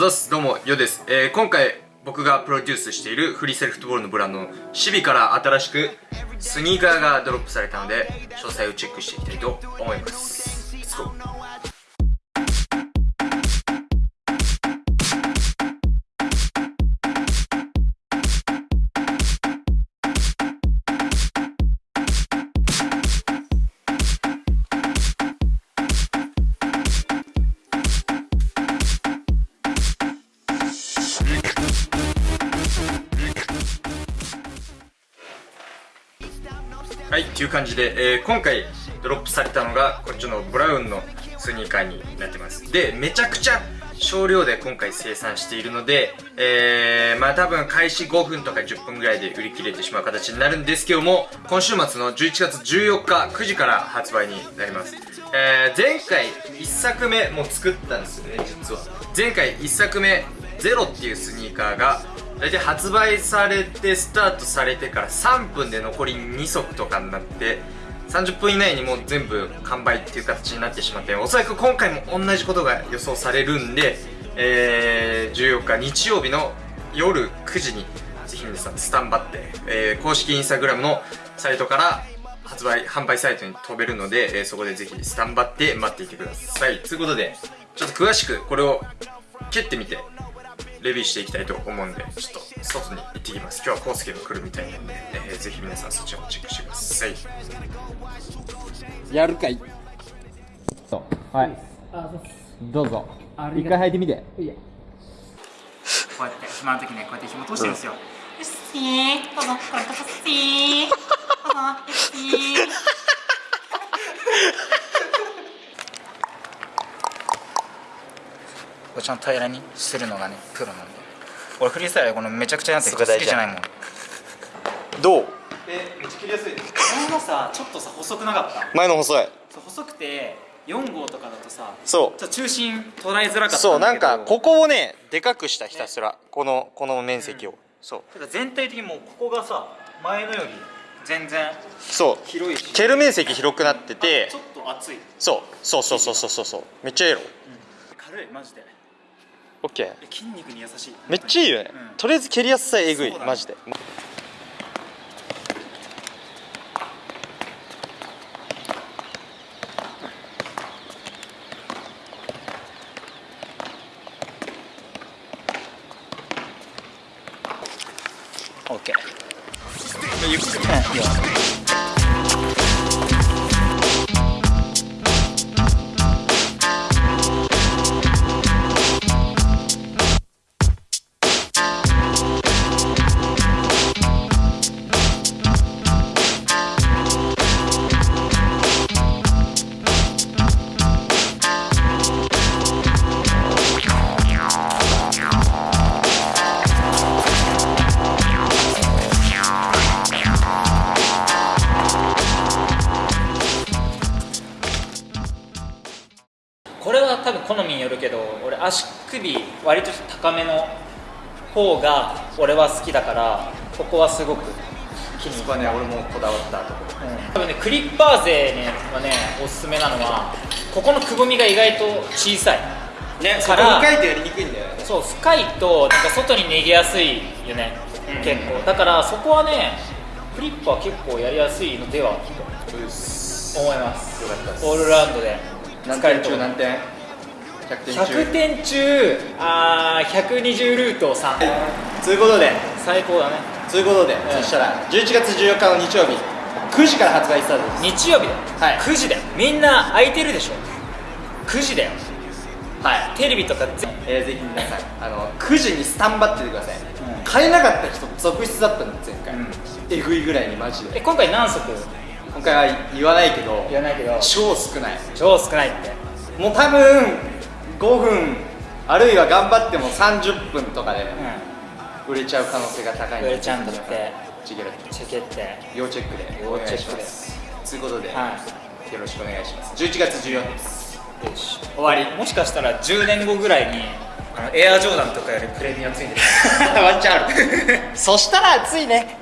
ざす。どうもよです、えー今回僕がプロデュースしているフリーセルフットボールのブランドのシビから新しくスニーカーがドロップされたので詳細をチェックしていきたいと思います。っていう感じで、えー今回ドロップされたのがこっちのブラウンのスニーカーになってます。でめちゃくちゃ少量で今回生産しているので、えー、まあ多分開始5分とか10分ぐらいで売り切れてしまう形になるんですけども今週末の11月14日9時から発売になります。えー、前回1作目も作ったんですよね実は。前回1作目ゼロっていうスニーカーが大体発売されてスタートされてから3分で残り2足とかになって30分以内にもう全部完売っていう形になってしまっておそらく今回も同じことが予想されるんで、えー、14日日曜日の夜9時にぜひ皆さんスタンバって、えー公式インスタグラムのサイトから発売販売サイトに飛べるので、えーそこでぜひスタンバって待っていてください。ということでちょっと詳しくこれを蹴ってみてレビューしていきたいと思うんでちょっと外に行ってきます。今日はコウスケが来るみたいなんで、えーぜひ皆さんそっちもチェックしてください。やるかい。そう。はい。どうぞ。一回履いてみて。こうやって暇の時ねこうやって紐通してるんですよ、よしー。どうぞ。これとかしー。どうぞ。よしーこれちゃんと平らにするのがねプロなんで。俺フリースタイルこのめちゃくちゃなって好きじゃないもん。どう？えめっちゃ切りやすい。前のさちょっとさ細くなかった？前の細い。そう細くて4号とかだとさそちょっと中心捉えづらかったんだけど。そうなんかここをねでかくしたひたすら。このこの面積を、そう。てか全体的にもうここがさ前のより全然そう。広いし。蹴る面積広くなってて。ちょっと厚い、そう。そうそうそうそうそう。そうめっちゃいいやろ軽いマジでオッケーえ筋肉に優しい。めっちゃいいよね、うん。とりあえず蹴りやすさえぐいね。マジで。オッケーこれは多分好みによるけど俺足首割と高めの方が俺は好きだからここはすごく気に入った。ね俺もこだわったところ。うん。多分ねクリッパー勢ねはねおすすめなのはここのくぼみが意外と小さい。ねそこ深いとやりにくいんだよね。そう深いとなんか外に逃げやすいよね、結構。だからそこはねクリッパー結構やりやすいのではと思います。オールラウンドで何点中何点100点中100点中あー120ルート3とい。うことで。最高だね。ということで、そしたら11月14日の日曜日。9時から発売スタートです。日曜日だよ、はい。9時だよ。みんな空いてるでしょ。9時だよ。はい。テレビとかぜえー、ぜひ皆さんあの9時にスタンバっててください、ん。買えなかった人続出だったんで前回、うん。えぐいぐらいにマジで。え今回何足？今回は言わないけど言わないけど。超少ない。超少ないって。もう多分5分あるいは頑張っても30分とかでう売れちゃう可能性が高いん売れちゃうんだって。チゲロチェケって。要チェックで。お願いします。とい。うことで、はよろしくお願いします。11月14日。ですいよし。終わり。もしかしたら10年後ぐらいにあのエアジョーダンとかよりプレミアついてる。ワンチャンある。そしたら熱いね